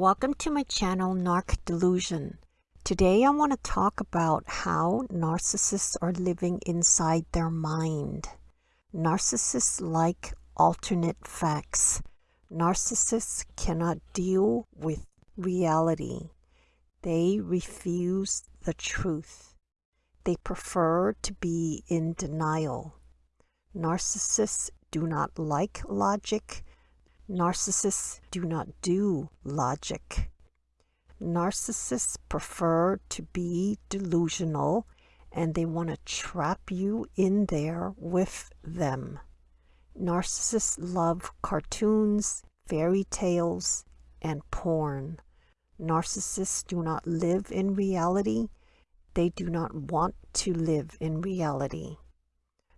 Welcome to my channel Narc Delusion. Today I want to talk about how narcissists are living inside their mind. Narcissists like alternate facts. Narcissists cannot deal with reality. They refuse the truth. They prefer to be in denial. Narcissists do not like logic. Narcissists do not do logic. Narcissists prefer to be delusional and they want to trap you in there with them. Narcissists love cartoons, fairy tales, and porn. Narcissists do not live in reality. They do not want to live in reality.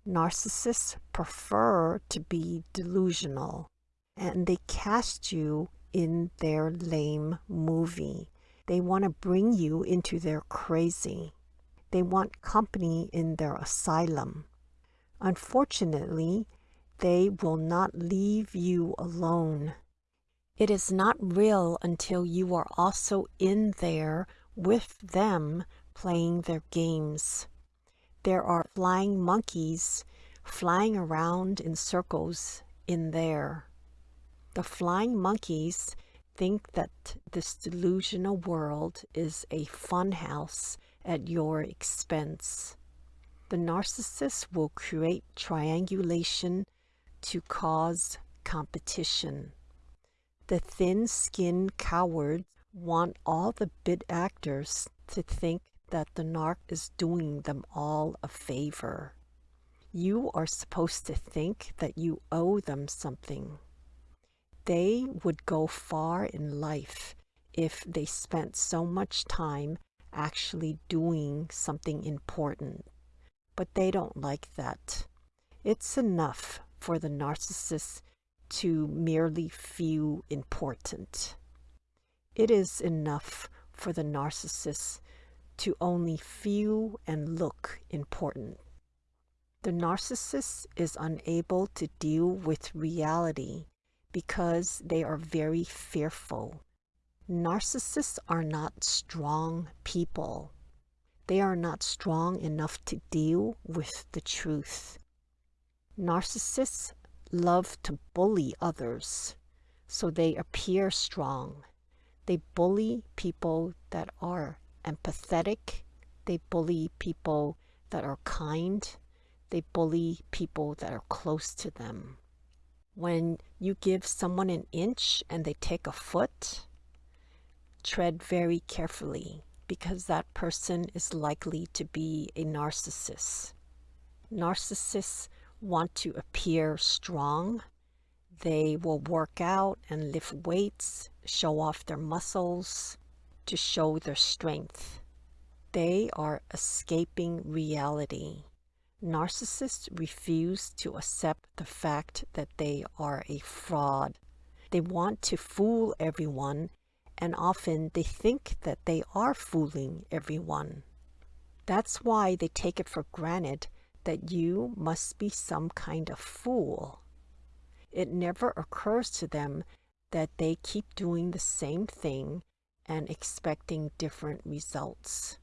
Narcissists prefer to be delusional and they cast you in their lame movie. They want to bring you into their crazy. They want company in their asylum. Unfortunately, they will not leave you alone. It is not real until you are also in there with them playing their games. There are flying monkeys flying around in circles in there. The flying monkeys think that this delusional world is a funhouse at your expense. The narcissist will create triangulation to cause competition. The thin-skinned cowards want all the bit actors to think that the narc is doing them all a favor. You are supposed to think that you owe them something. They would go far in life if they spent so much time actually doing something important. But they don't like that. It's enough for the narcissist to merely feel important. It is enough for the narcissist to only feel and look important. The narcissist is unable to deal with reality because they are very fearful. Narcissists are not strong people. They are not strong enough to deal with the truth. Narcissists love to bully others, so they appear strong. They bully people that are empathetic. They bully people that are kind. They bully people that are close to them. When you give someone an inch and they take a foot, tread very carefully because that person is likely to be a narcissist. Narcissists want to appear strong. They will work out and lift weights, show off their muscles to show their strength. They are escaping reality. Narcissists refuse to accept the fact that they are a fraud. They want to fool everyone and often they think that they are fooling everyone. That's why they take it for granted that you must be some kind of fool. It never occurs to them that they keep doing the same thing and expecting different results.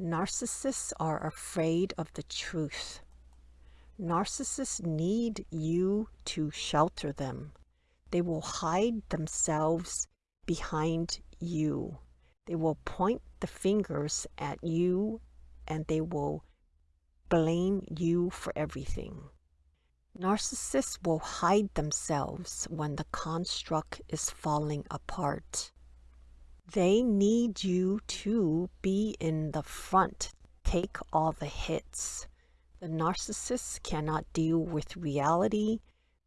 Narcissists are afraid of the truth. Narcissists need you to shelter them. They will hide themselves behind you. They will point the fingers at you and they will blame you for everything. Narcissists will hide themselves when the construct is falling apart. They need you to be in the front, take all the hits. The narcissist cannot deal with reality.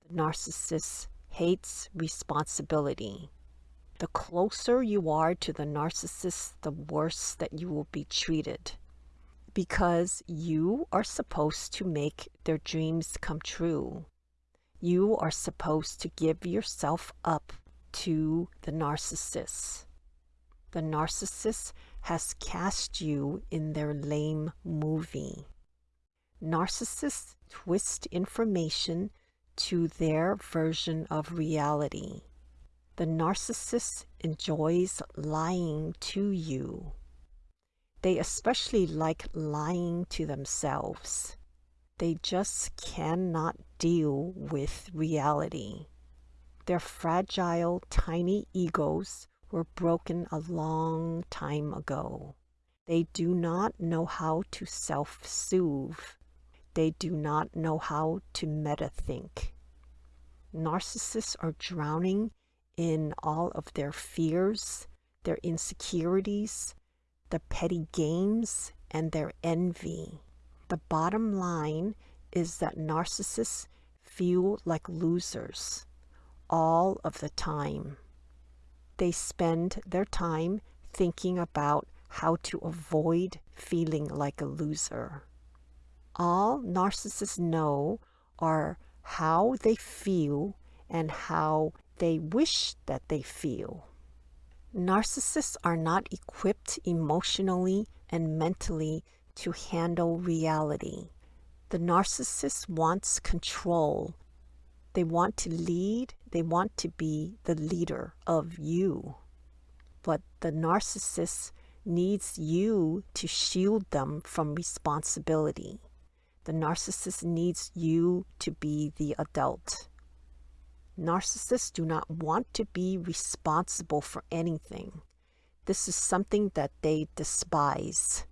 The narcissist hates responsibility. The closer you are to the narcissist, the worse that you will be treated. Because you are supposed to make their dreams come true. You are supposed to give yourself up to the narcissist the narcissist has cast you in their lame movie. Narcissists twist information to their version of reality. The narcissist enjoys lying to you. They especially like lying to themselves. They just cannot deal with reality. Their fragile, tiny egos were broken a long time ago. They do not know how to self-soothe. They do not know how to meta-think. Narcissists are drowning in all of their fears, their insecurities, the petty games, and their envy. The bottom line is that narcissists feel like losers all of the time. They spend their time thinking about how to avoid feeling like a loser. All narcissists know are how they feel and how they wish that they feel. Narcissists are not equipped emotionally and mentally to handle reality. The narcissist wants control. They want to lead. They want to be the leader of you. But the narcissist needs you to shield them from responsibility. The narcissist needs you to be the adult. Narcissists do not want to be responsible for anything. This is something that they despise.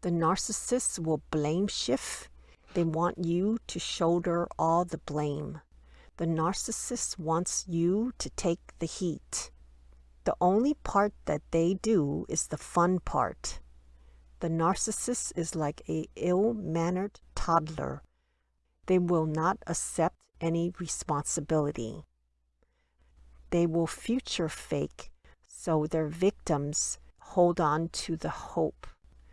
The narcissist will blame shift. They want you to shoulder all the blame. The narcissist wants you to take the heat. The only part that they do is the fun part. The narcissist is like a ill-mannered toddler. They will not accept any responsibility. They will future fake so their victims hold on to the hope.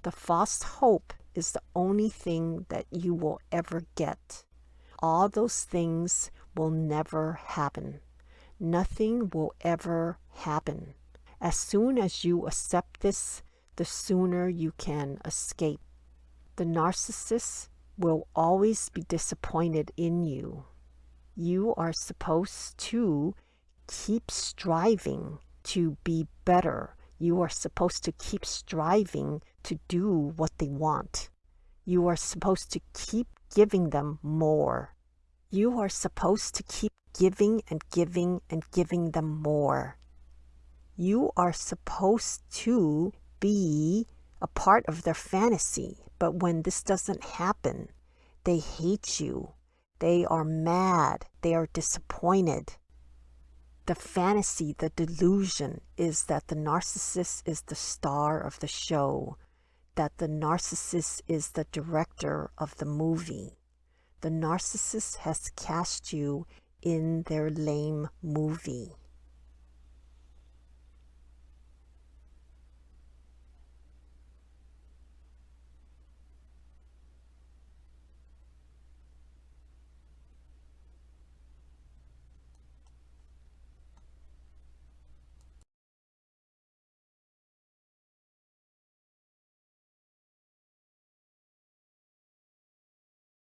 The false hope is the only thing that you will ever get. All those things will never happen. Nothing will ever happen. As soon as you accept this, the sooner you can escape. The narcissist will always be disappointed in you you are supposed to keep striving to be better. You are supposed to keep striving to do what they want. You are supposed to keep giving them more. You are supposed to keep giving and giving and giving them more. You are supposed to be a part of their fantasy, but when this doesn't happen, they hate you they are mad. They are disappointed. The fantasy, the delusion is that the narcissist is the star of the show, that the narcissist is the director of the movie. The narcissist has cast you in their lame movie.